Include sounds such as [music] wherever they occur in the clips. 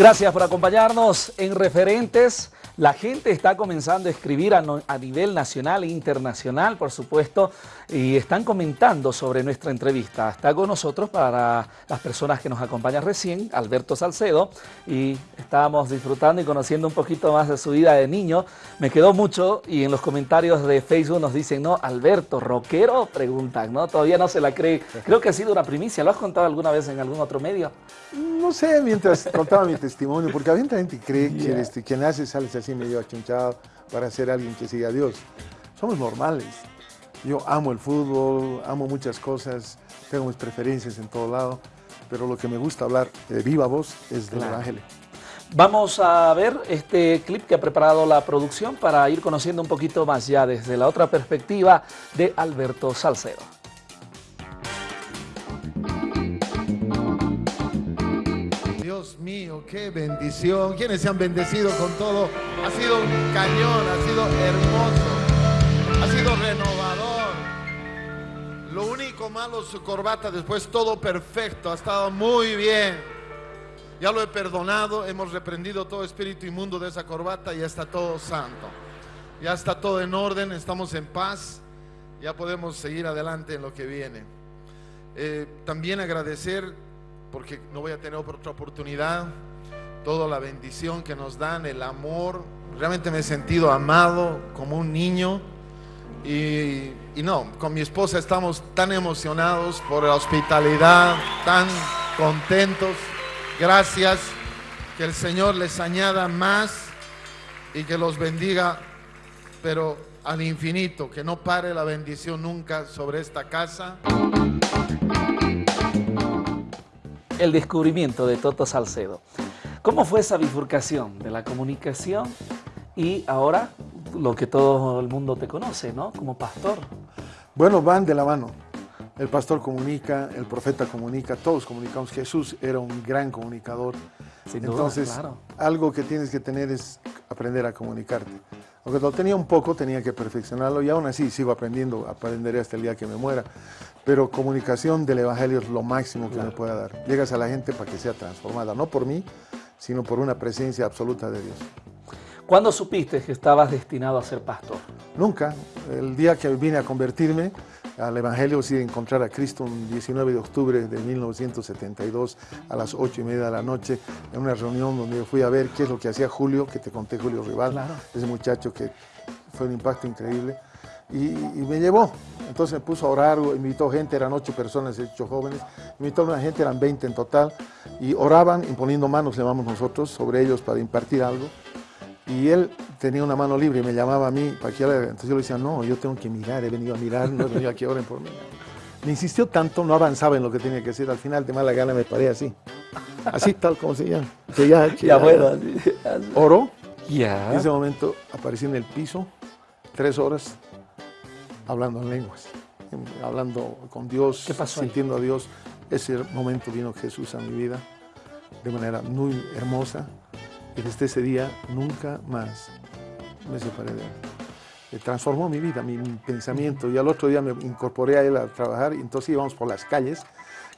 Gracias por acompañarnos en Referentes. La gente está comenzando a escribir a, no, a, nivel nacional e internacional, por supuesto, y están comentando sobre nuestra entrevista. Está con nosotros para las personas que nos acompañan recién, Alberto Salcedo, y estábamos disfrutando y conociendo un poquito más de su vida de niño. Me quedó mucho y en los comentarios de Facebook nos dicen, no, Alberto, rockero, preguntan, ¿no? Todavía no se la cree. Creo que ha sido una primicia. ¿Lo has contado alguna vez en algún otro medio? No sé, mientras contaba mi testimonio, porque había gente cree yeah. que este, quien sales así medio achunchado para ser alguien que siga a Dios. Somos normales. Yo amo el fútbol, amo muchas cosas, tengo mis preferencias en todo lado, pero lo que me gusta hablar de viva voz es del claro. Evangelio. Vamos a ver este clip que ha preparado la producción para ir conociendo un poquito más ya desde la otra perspectiva de Alberto Salcedo. Mío, qué bendición. ¿Quiénes se han bendecido con todo? Ha sido un cañón, ha sido hermoso, ha sido renovador. Lo único malo su corbata, después todo perfecto, ha estado muy bien. Ya lo he perdonado, hemos reprendido todo espíritu inmundo de esa corbata y ya está todo santo. Ya está todo en orden, estamos en paz, ya podemos seguir adelante en lo que viene. Eh, también agradecer porque no voy a tener otra oportunidad, toda la bendición que nos dan, el amor, realmente me he sentido amado como un niño. Y, no, con mi esposa estamos tan emocionados por la hospitalidad, tan contentos, gracias, que el Señor les añada más y que los bendiga, pero al infinito, que no pare la bendición nunca sobre esta casa el descubrimiento de Toto Salcedo. ¿Cómo fue esa bifurcación de la comunicación y ahora lo que todo el mundo te conoce, ¿no? Como pastor. Bueno, van de la mano. El pastor comunica, el profeta comunica, todos comunicamos. Jesús era un gran comunicador. Sin duda, Entonces, claro. algo que tienes que tener es aprender a comunicarte. Aunque lo tenía un poco, tenía que perfeccionarlo y aún así sigo aprendiendo, aprenderé hasta el día que me muera. Pero comunicación del Evangelio es lo máximo que claro. me pueda dar. Llegas a la gente para que sea transformada, no por mí, sino por una presencia absoluta de Dios. ¿Cuándo supiste que estabas destinado a ser pastor? Nunca. El día que vine a convertirme al Evangelio, sí, encontrar a Cristo un 19 de octubre de 1972 a las 8 y media de la noche, en una reunión donde yo fui a ver qué es lo que hacía Julio, que te conté Julio Rival, claro. ese muchacho que fue un impacto increíble, y, y, me llevó. Entonces me puso a orar, invitó gente, eran ocho personas, ocho jóvenes, invitó a una gente, eran 20 en total, y oraban imponiendo manos, llamamos nosotros, sobre ellos para impartir algo. Y él tenía una mano libre y me llamaba a mí para que Entonces yo le decía, no, yo tengo que mirar, he venido a mirar, no he venido aquí a oren por mí. Me insistió tanto, no avanzaba en lo que tenía que hacer. Al final, de mala gana, me paré así. Así, tal como se llama. Que ya, que ya, bueno. Así, así. Oró. Ya. En ese momento aparecí en el piso, tres horas, hablando en lenguas, hablando con Dios, ¿Qué pasó sintiendo ahí? a Dios. Ese momento vino Jesús a mi vida de manera muy hermosa. Y desde ese día nunca más me separé de él. Eh, transformó mi vida, mi, mi, pensamiento. Y al otro día me incorporé a él a trabajar y entonces íbamos por las calles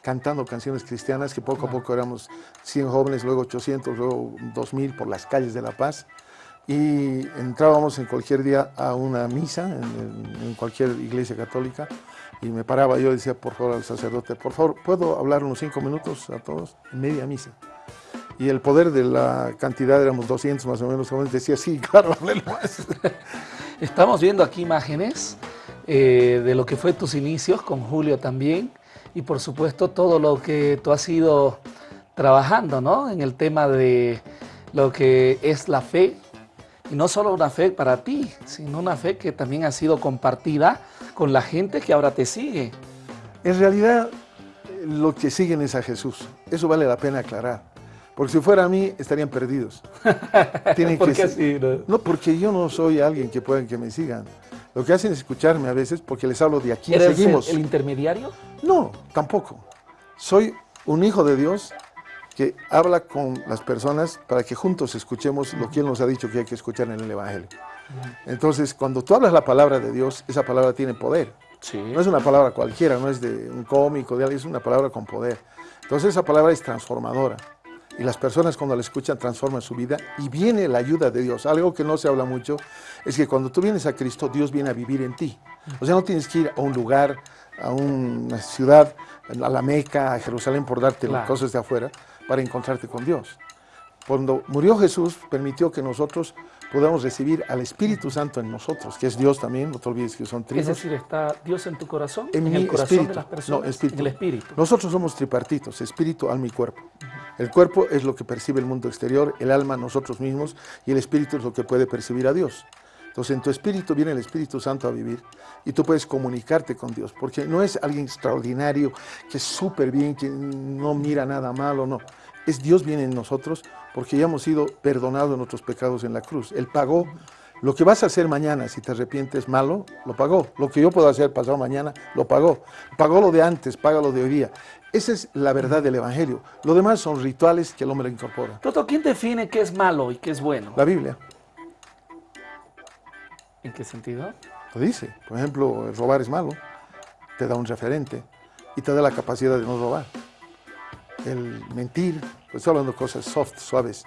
cantando canciones cristianas, que poco a poco éramos 100 jóvenes, luego 800, luego 2000 por las calles de La Paz. Y entrábamos en cualquier día a una misa, en, cualquier iglesia católica, y me paraba, yo decía, por favor, al sacerdote, por favor, ¿puedo hablar unos cinco minutos a todos? Media misa y el poder de la cantidad, éramos 200 más o menos, decía, sí, [laughs] claro, más. [laughs] Estamos viendo aquí imágenes eh, de lo que fue tus inicios con Julio también y por supuesto todo lo que tú has ido trabajando ¿no? en el tema de lo que es la fe y no solo una fe para ti, sino una fe que también ha sido compartida con la gente que ahora te sigue. En realidad, lo que siguen es a Jesús. Eso vale la pena aclarar. Porque si fuera a mí, estarían perdidos. [laughs] Tienen ¿Por qué así? No? no, porque yo no soy alguien que puedan que me sigan. Lo que hacen es escucharme a veces porque les hablo de aquí. ¿Eres seguimos. El, el intermediario? No, tampoco. Soy un hijo de Dios que habla con las personas para que juntos escuchemos lo que Él nos ha dicho que hay que escuchar en el Evangelio. Entonces, cuando tú hablas la palabra de Dios, esa palabra tiene poder. Sí. No es una palabra cualquiera, no es de un cómico, de alguien, es una palabra con poder. Entonces, esa palabra es transformadora. Y las personas cuando la escuchan transforman su vida y viene la ayuda de Dios. Algo que no se habla mucho es que cuando tú vienes a Cristo, Dios viene a vivir en ti. O sea, no tienes que ir a un lugar, a una ciudad, a la Meca, a Jerusalén por darte Claro. cosas de afuera para encontrarte con Dios. Cuando murió Jesús, permitió que nosotros podamos recibir al Espíritu Santo en nosotros, que es Dios también, no te olvides que son Es trinos. decir, ¿está Dios en tu corazón? En el mi corazón espíritu. de las personas? No, espíritu. En el espíritu. Nosotros somos tripartitos, espíritu, alma y cuerpo. El cuerpo es lo que percibe el mundo exterior, el alma nosotros mismos y el espíritu es lo que puede percibir a Dios. Entonces en tu espíritu viene el Espíritu Santo a vivir y tú puedes comunicarte con Dios, porque no es alguien extraordinario, que es súper bien, que no mira nada malo, no. Es Dios viene en nosotros porque ya hemos sido perdonados nuestros pecados en la cruz. Él pagó lo que vas a hacer mañana, si te arrepientes malo, lo pagó. Lo que yo puedo hacer pasado mañana, lo pagó. Pagó lo de antes, paga lo de hoy día. Esa es la verdad del Evangelio. Lo demás son rituales que el hombre incorpora. Toto, ¿quién define qué es malo y qué es bueno? La Biblia ¿En qué sentido? lo dice. Por ejemplo, el robar es malo, te da un referente y te da la capacidad de no robar. El mentir, pues estoy hablando de cosas soft, suaves,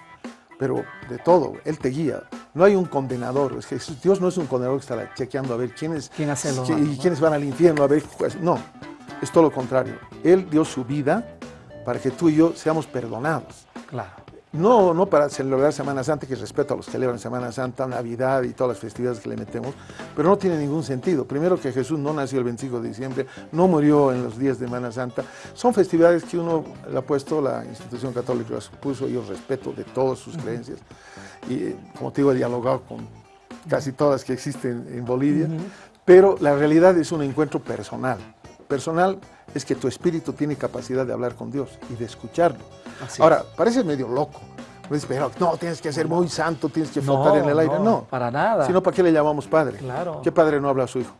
pero de todo, Él te guía. No hay un condenador, es que Dios no es un condenador que está chequeando a ver quiénes, ¿Quién hace lo malo, y no? quiénes van al infierno, a ver, pues, no, es todo lo contrario. Él dio su vida para que tú y yo seamos perdonados. Claro. No, no para celebrar Semana Santa, que respeto a los que celebran Semana Santa, Navidad y todas las festividades que le metemos, pero no tiene ningún sentido. Primero que Jesús no nació el 25 de diciembre, no murió en los días de Semana Santa. Son festividades que uno le ha puesto, la institución católica las puso, yo respeto de todas sus creencias. Y eh, como te digo, he dialogado con casi todas que existen en Bolivia, pero la realidad es un encuentro personal. Personal es que tu espíritu tiene capacidad de hablar con Dios y de escucharlo. Así Ahora, parece medio loco. Pues, pero no, tienes que ser muy santo, tienes que flotar No, en el aire. no, No, para nada. Si no, ¿para qué le llamamos padre? Claro. ¿Qué padre no habla a su hijo?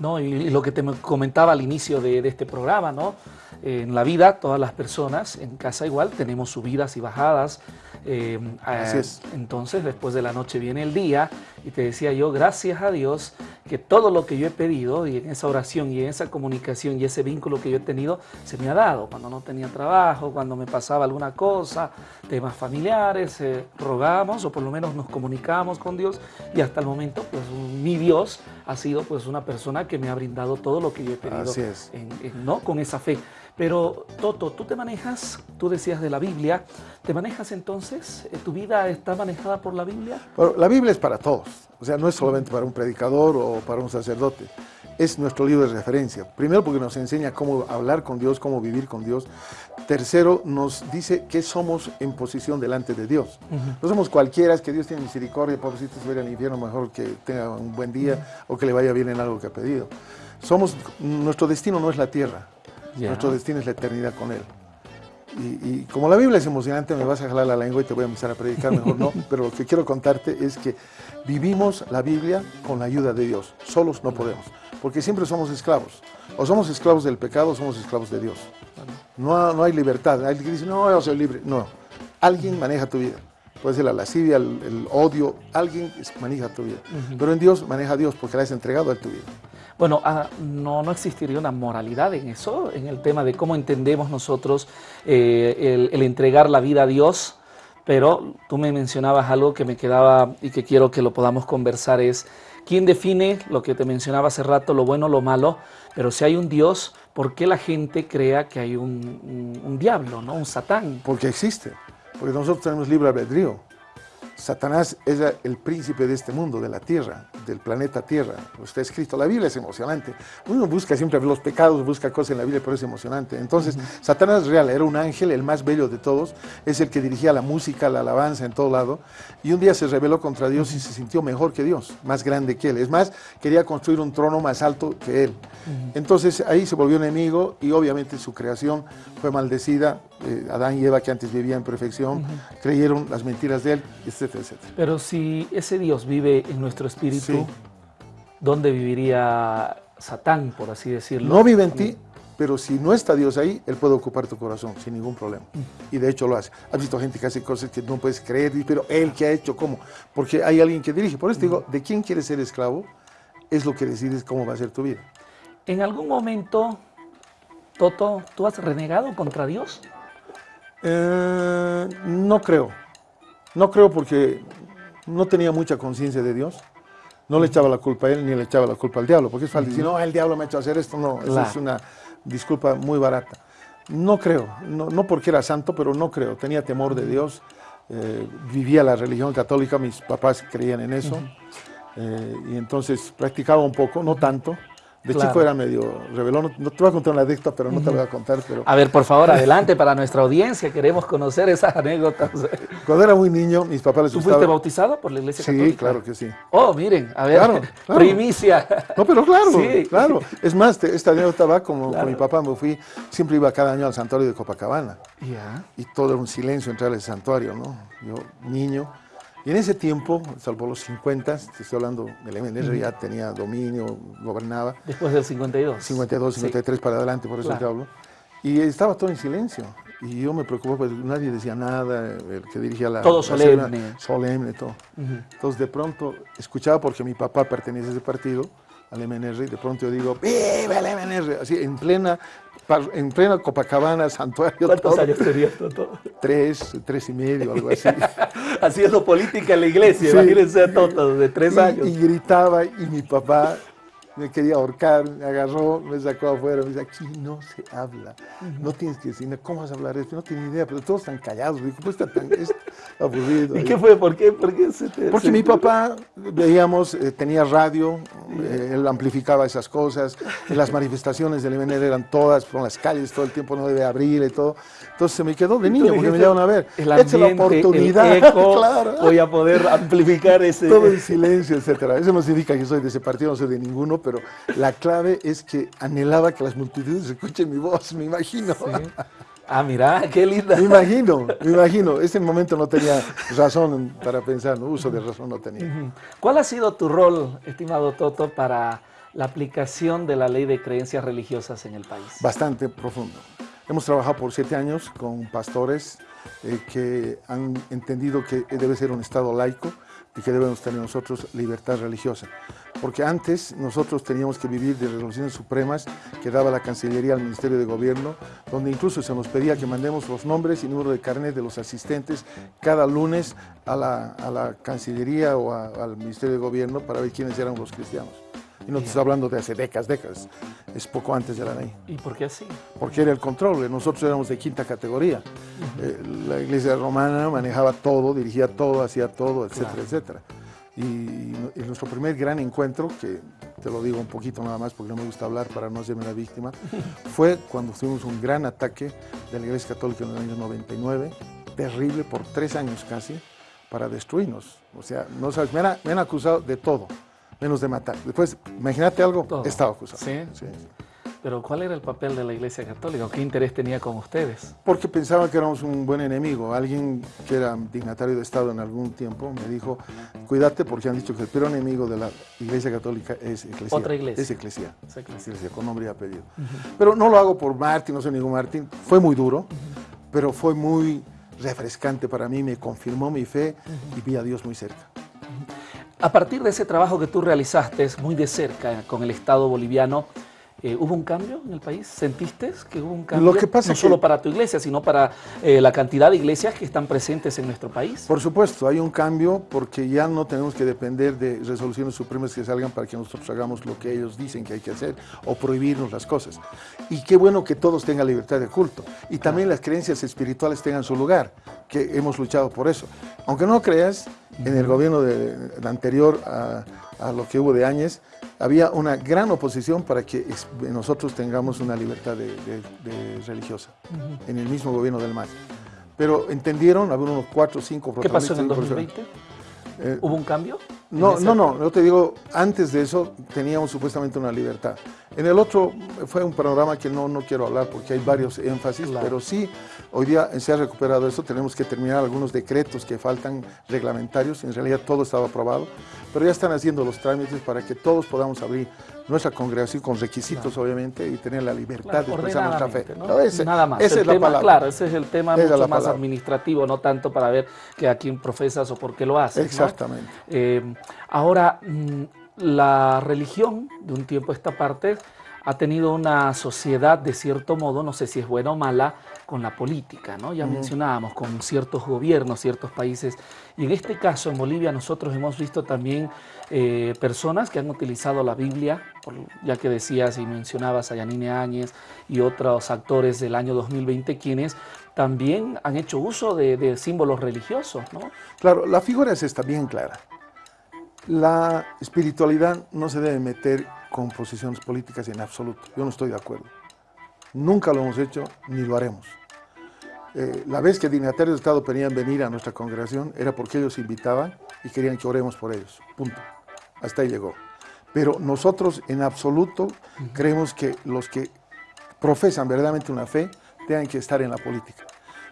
No, y, y lo que te me comentaba al inicio de, de este programa, ¿no? En la vida, todas las personas, en casa igual, tenemos subidas y bajadas. eh, Así es. Entonces, después de la noche viene el día, y te decía yo, gracias a Dios, que todo lo que yo he pedido, y en esa oración, y en esa comunicación, y ese vínculo que yo he tenido, se me ha dado. Cuando no tenía trabajo, cuando me pasaba alguna cosa, temas familiares, eh, rogamos, o por lo menos nos comunicamos con Dios, y hasta el momento, pues mi Dios ha sido pues una persona que me ha brindado todo lo que yo he pedido Así es. en- en- ¿no? con esa fe. Pero Toto, tú te manejas, tú decías de la Biblia, ¿te manejas entonces? Eh, ¿Tu vida está manejada por la Biblia? Bueno, la Biblia es para todos. O sea, no es solamente para un predicador o para un sacerdote. Es nuestro libro de referencia. Primero porque nos enseña cómo hablar con Dios, cómo vivir con Dios. Tercero, nos dice que somos en posición delante de Dios. No somos cualquiera, es que Dios tiene misericordia, pobrecito se va a ir al infierno, mejor que tenga un buen día o que le vaya bien en algo que ha pedido. Somos, nuestro destino no es la tierra, nuestro destino es la eternidad con Él. Y, y como la Biblia es emocionante, me vas a jalar la lengua y te voy a empezar a predicar, mejor no. [laughs] Pero lo que quiero contarte es que vivimos la Biblia con la ayuda de Dios. Solos no podemos, porque siempre somos esclavos. O somos esclavos del pecado o somos esclavos de Dios. No, no hay libertad. Alguien que dice, no, yo soy libre. No, alguien maneja tu vida. Puede ser la lascivia, el, el odio, alguien maneja tu vida. Pero en Dios maneja a Dios porque le has entregado a tu vida. Bueno, ah, no, no existiría una moralidad en eso, en el tema de cómo entendemos nosotros eh, el, el entregar la vida a Dios, pero tú me mencionabas algo que me quedaba y que quiero que lo podamos conversar es, ¿quién define lo que te mencionaba hace rato, lo bueno, lo malo? Pero si hay un Dios, ¿por qué la gente crea que hay un, un- un diablo, ¿no? un satán? Porque existe. Porque nosotros tenemos libre albedrío. Satanás es el príncipe de este mundo, de la tierra, del planeta Tierra. Está escrito. La Biblia es emocionante. Uno busca siempre los pecados, busca cosas en la Biblia, pero es emocionante. Entonces, Satanás real, era un ángel, el más bello de todos. Es el que dirigía la música, la alabanza en todo lado. Y un día se rebeló contra Dios y se sintió mejor que Dios, más grande que él. Es más, quería construir un trono más alto que él. Entonces, ahí se volvió enemigo y obviamente su creación fue maldecida. Eh, Adán y Eva, que antes vivían en perfección, creyeron las mentiras de él, etcétera, etcétera. Pero si ese Dios vive en nuestro espíritu, Sí. ¿dónde viviría Satán, por así decirlo? No vive en ti, pero si no está Dios ahí, Él puede ocupar tu corazón sin ningún problema. Y de hecho lo hace. Has visto gente que hace cosas que no puedes creer, pero Él que ha hecho, ¿cómo? Porque hay alguien que dirige. Por eso te digo, de quién quieres ser esclavo, es lo que decides cómo va a ser tu vida. ¿En algún momento, Toto, tú has renegado contra Dios? Eh, no creo. No creo porque no tenía mucha conciencia de Dios. No le echaba la culpa a él ni le echaba la culpa al diablo, porque es falso decir, no, el diablo me ha hecho hacer esto. No, esa es una disculpa muy barata. No creo, no, porque era santo, pero no creo. Tenía temor de Dios, eh, vivía la religión católica, mis papás creían en eso, eh, y entonces practicaba un poco, no tanto, de chico era medio revelón. No, te voy a contar una anécdota, pero no te voy a contar. Pero... A ver, por favor, adelante para nuestra audiencia. Queremos conocer esas anécdotas. Cuando era muy niño, mis papás les ¿Tú fuiste bautizado por la iglesia católica? Sí, claro que sí. Oh, miren, a ver, [laughs] primicia. No, pero claro, claro. Es más, esta anécdota va como con mi papá. Me fui, siempre iba cada año al santuario de Copacabana. Y todo era un silencio entrar al santuario, ¿no? Yo, niño y en ese tiempo, salvo los 50, te estoy hablando, el MNR ya tenía dominio, gobernaba. Después del 52. 52, 53 para adelante, por eso te hablo. Y estaba todo en silencio. Y yo me preocupaba, pues nadie decía nada, el que dirigía la... Todo solemne. solemne, todo. Entonces de pronto escuchaba, porque mi papá pertenece a ese partido, al MNR, y de pronto yo digo, ¡Viva el MNR! Así, en plena en plena Copacabana, santuario. ¿Cuántos años tenías Toto? Tres, tres y medio, algo así. [laughs] Haciendo política en la iglesia, imagínense a Toto, de tres años. Y gritaba, y mi papá me quería ahorcar, me agarró, me sacó afuera, me dice, aquí no se habla, no tienes que decir, ¿cómo vas a hablar esto? No tengo idea, pero todos están callados, digo, pues está tan aburrido. [laughs] ¿Y qué fue? ¿Por qué? ¿Por qué se te, Porque mi papá, veíamos, eh, tenía radio, eh, él amplificaba esas cosas, las manifestaciones del MNR eran todas, por las calles, todo el tiempo no debe abrir y todo. Entonces se me quedó de niño, porque me llevaron a ver, el ambiente, la oportunidad, [laughs] claro. voy a poder amplificar ese... Todo en silencio, etcétera. Eso no significa que soy de ese partido, no soy de ninguno, pero la clave es que anhelaba que las multitudes escuchen mi voz, me imagino. Ah, mira, qué linda. Me imagino, me imagino. Ese momento no tenía razón para pensar, no uso de razón no tenía. ¿Cuál ha sido tu rol, estimado Toto, para la aplicación de la ley de creencias religiosas en el país? Bastante profundo. Hemos trabajado por siete años con pastores eh, que han entendido que debe ser un Estado laico, y que debemos tener nosotros libertad religiosa. Porque antes nosotros teníamos que vivir de resoluciones supremas que daba la Cancillería al Ministerio de Gobierno, donde incluso se nos pedía que mandemos los nombres y número de carnet de los asistentes cada lunes a la, a la Cancillería o al Ministerio de Gobierno para ver quiénes eran los cristianos. Y no te estoy hablando de hace décadas, décadas. Es poco antes de la ley. ¿Y por qué así? Porque era el control. Nosotros éramos de quinta categoría. Eh, la iglesia romana manejaba todo, dirigía todo, hacía todo, etcétera, etcétera. Y, y, nuestro primer gran encuentro, que te lo digo un poquito nada más porque no me gusta hablar para no hacerme una víctima, [laughs] fue cuando tuvimos un gran ataque de la iglesia católica en el año 99, terrible por tres años casi, para destruirnos. O sea, no sabes, me me han acusado de todo menos de matar. Después, imagínate algo, estaba acusado. ¿Sí? ¿Sí? Pero ¿cuál era el papel de la Iglesia Católica? ¿Qué interés tenía con ustedes? Porque pensaban que éramos un buen enemigo. Alguien que era dignatario de Estado en algún tiempo me dijo, cuídate porque han dicho que el peor enemigo de la Iglesia Católica es Iglesia. Otra iglesia. Es Iglesia. Es iglesia. con nombre y apellido. Pero no lo hago por Martín, no soy ningún Martín. Fue muy duro, pero fue muy refrescante para mí, me confirmó mi fe y vi a Dios muy cerca. A partir de ese trabajo que tú realizaste muy de cerca con el Estado boliviano, eh, ¿Hubo un cambio en el país? ¿Sentiste que hubo un cambio? Lo que pasa no solo para tu iglesia, sino para eh, la cantidad de iglesias que están presentes en nuestro país. Por supuesto, hay un cambio porque ya no tenemos que depender de resoluciones supremas que salgan para que nosotros hagamos lo que ellos dicen que hay que hacer o prohibirnos las cosas. Y qué bueno que todos tengan libertad de culto y también las creencias espirituales tengan su lugar, que hemos luchado por eso. Aunque no creas, en el gobierno de, anterior a, a lo que hubo de Áñez, había una gran oposición para que nosotros tengamos una libertad de, religiosa en el mismo gobierno del MAS. Pero entendieron, había unos cuatro o cinco ¿Qué pasó en el 2020? Eh, ¿Hubo un cambio? No, no, no, yo te digo, antes de eso teníamos supuestamente una libertad. En el otro fue un panorama que no, no quiero hablar porque hay varios énfasis, pero sí, hoy día se ha recuperado eso, tenemos que terminar algunos decretos que faltan reglamentarios, en realidad todo estaba aprobado, pero ya están haciendo los trámites para que todos podamos abrir nuestra congregación con requisitos, obviamente, y tener la libertad de expresar nuestra fe. Nada más. Ese es la palabra. Claro, ese es el tema mucho más administrativo, no tanto para ver que a quién profesas o por qué lo haces. Exactamente. Eh, ahora, mm, la religión, de un tiempo a esta parte, ha tenido una sociedad de cierto modo, no sé si es buena o mala, con la política, ¿no? Ya mencionábamos, con ciertos gobiernos, ciertos países. Y en este caso, en Bolivia, nosotros hemos visto también eh, personas que han utilizado la Biblia, ya que decías y mencionabas a Yanine Áñez y otros actores del año 2020, quienes también han hecho uso de, de símbolos religiosos, ¿no? Claro, la figura es esta bien clara. La espiritualidad no se debe meter con posiciones políticas en absoluto. Yo no estoy de acuerdo. Nunca lo hemos hecho ni lo haremos. Eh, la vez que dignatarios de Estado querían venir a nuestra congregación era porque ellos invitaban y querían que oremos por ellos. Punto. Hasta ahí llegó. Pero nosotros en absoluto creemos que los que profesan verdaderamente una fe tengan que estar en la política.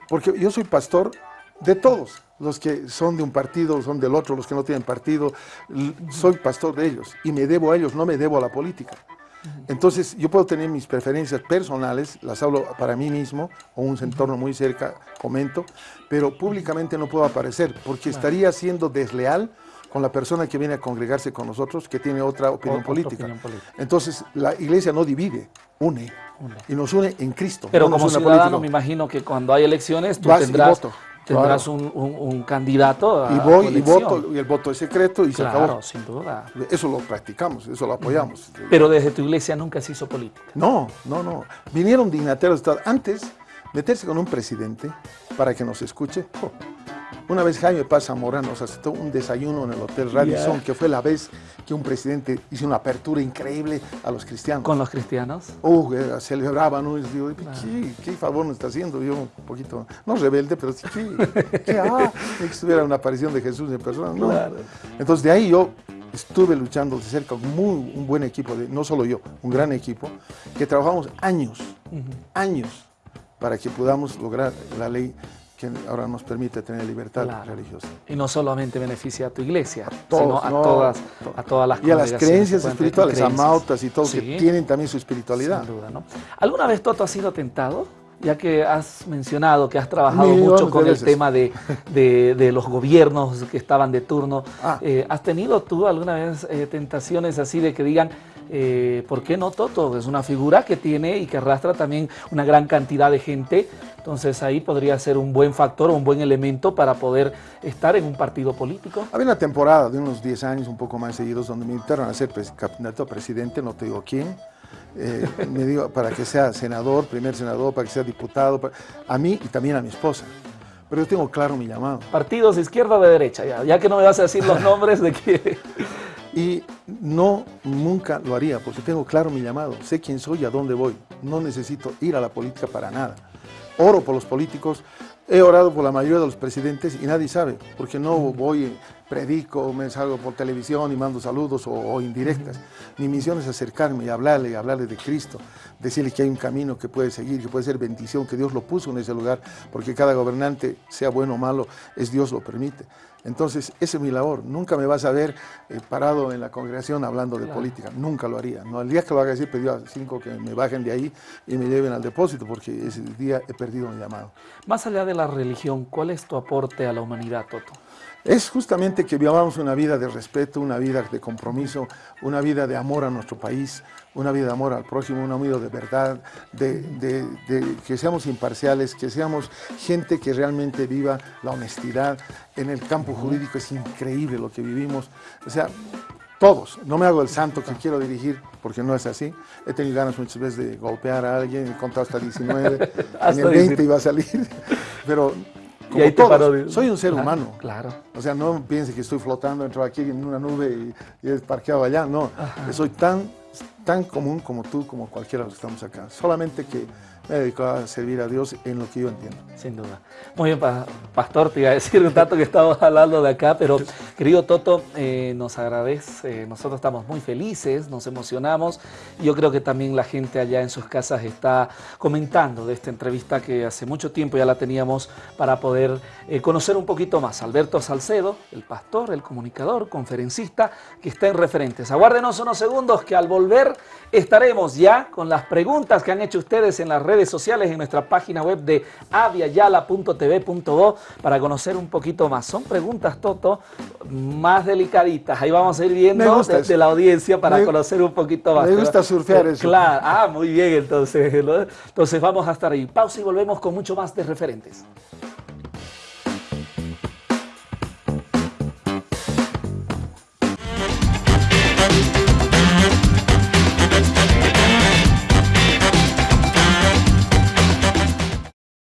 Porque yo soy pastor de todos, los que son de un partido, son del otro, los que no tienen partido, soy pastor de ellos y me debo a ellos, no me debo a la política. Entonces, yo puedo tener mis preferencias personales, las hablo para mí mismo, o un entorno muy cerca, comento, pero públicamente no puedo aparecer, porque estaría siendo desleal con la persona que viene a congregarse con nosotros, que tiene otra opinión, política. Entonces, la iglesia no divide, une. Y nos une en Cristo. Pero como ciudadano, me imagino que cuando hay elecciones, tú tendrás tendrás un, candidato a Y voy y voto, y el voto es secreto y se acabó. sin duda. Eso lo practicamos, eso lo apoyamos. Pero desde tu iglesia nunca se hizo política. No, no, no. Vinieron dignatarios de Estado. Antes, meterse con un presidente para que nos escuche, oh, una vez Jaime Paz Zamora nos aceptó un desayuno en el Hotel Radisson, que fue la vez que un presidente hizo una apertura increíble a los cristianos. ¿Con los cristianos? Uh, celebraban, ¿no? Y digo, ¿qué, ¿qué, favor nos está haciendo? Yo un poquito, no rebelde, pero sí, ¿qué? ¿qué [laughs] ah, que estuviera una aparición de Jesús en persona. No. Entonces de ahí yo estuve luchando de cerca con muy, un buen equipo, de, no solo yo, un gran equipo, que trabajamos años, años, para que podamos lograr la ley que ahora nos permite tener libertad religiosa. Y no solamente beneficia a tu iglesia, sino a, todas, a todas las Y a las creencias espirituales, a mautas y todos que tienen también su espiritualidad. Sin duda, ¿no? ¿Alguna vez Toto has sido tentado? Ya que has mencionado que has trabajado mucho con el tema de, de, los gobiernos que estaban de turno, ah. eh, ¿has tenido tú alguna vez eh, tentaciones así de que digan, eh, ¿por qué no Toto? Es una figura que tiene y que arrastra también una gran cantidad de gente, entonces ahí podría ser un buen factor un buen elemento para poder estar en un partido político. Había una temporada de unos 10 años, un poco más seguidos, donde me invitaron a ser candidato a presidente, no te digo quién, eh, me digo, para que sea senador, primer senador, para que sea diputado, a mí y también a mi esposa. Pero yo tengo claro mi llamado. Partidos de izquierda o de derecha, ya, ya que no me vas a decir los [laughs] nombres de que... Y no, nunca lo haría, porque tengo claro mi llamado, sé quién soy y a dónde voy. No necesito ir a la política para nada. Oro por los políticos, he orado por la mayoría de los presidentes y nadie sabe, porque no voy, predico, me salgo por televisión y mando saludos o, indirectas. Mi misión es acercarme y hablarle, y hablarle de Cristo, decirle que hay un camino que puede seguir, que puede ser bendición, que Dios lo puso en ese lugar, porque cada gobernante, sea bueno o malo, es Dios lo permite. Entonces, esa es mi labor. Nunca me vas a ver eh, parado en la congregación hablando de política. Nunca lo haría. No, el día que lo haga así, pedí a cinco que me bajen de ahí y me lleven al depósito, porque ese día he perdido mi llamado. Más allá de la religión, ¿cuál es tu aporte a la humanidad, Toto? Es justamente que vivamos una vida de respeto, una vida de compromiso, una vida de amor a nuestro país, una vida de amor al prójimo, una vida de verdad, de, que seamos imparciales, que seamos gente que realmente viva la honestidad. En el campo jurídico es increíble lo que vivimos. O sea, todos. No me hago el santo que quiero dirigir, porque no es así. He tenido ganas muchas veces de golpear a alguien, he contado hasta 19, [laughs] en el 20 iba a salir, [laughs] pero como todos, soy un ser humano. Claro. O sea, no piense que estoy flotando, entro aquí en una nube y, y he parqueado allá. No, soy tan tan común como tú, como cualquiera de los que estamos acá. Solamente que me dedico a servir a Dios en lo que yo entiendo. Sin duda. Muy bien, Pastor, te iba a decir un tanto que estamos hablando de acá, pero querido Toto, eh, nos agradece, nosotros estamos muy felices, nos emocionamos. Yo creo que también la gente allá en sus casas está comentando de esta entrevista que hace mucho tiempo ya la teníamos para poder eh, conocer un poquito más. Alberto Salcedo, el pastor, el comunicador, conferencista, que está en referentes. Aguárdenos unos segundos que al volver estaremos ya con las preguntas que han hecho ustedes en las redes sociales, en nuestra página web de aviayala.tv.do para conocer un poquito más. Son preguntas, Toto, más delicaditas. Ahí vamos a ir viendo desde la audiencia para conocer un poquito más. Me gusta surfear eh, eso. Claro, ah, muy bien, entonces. Entonces vamos a estar ahí. Pausa y volvemos con mucho más de referentes.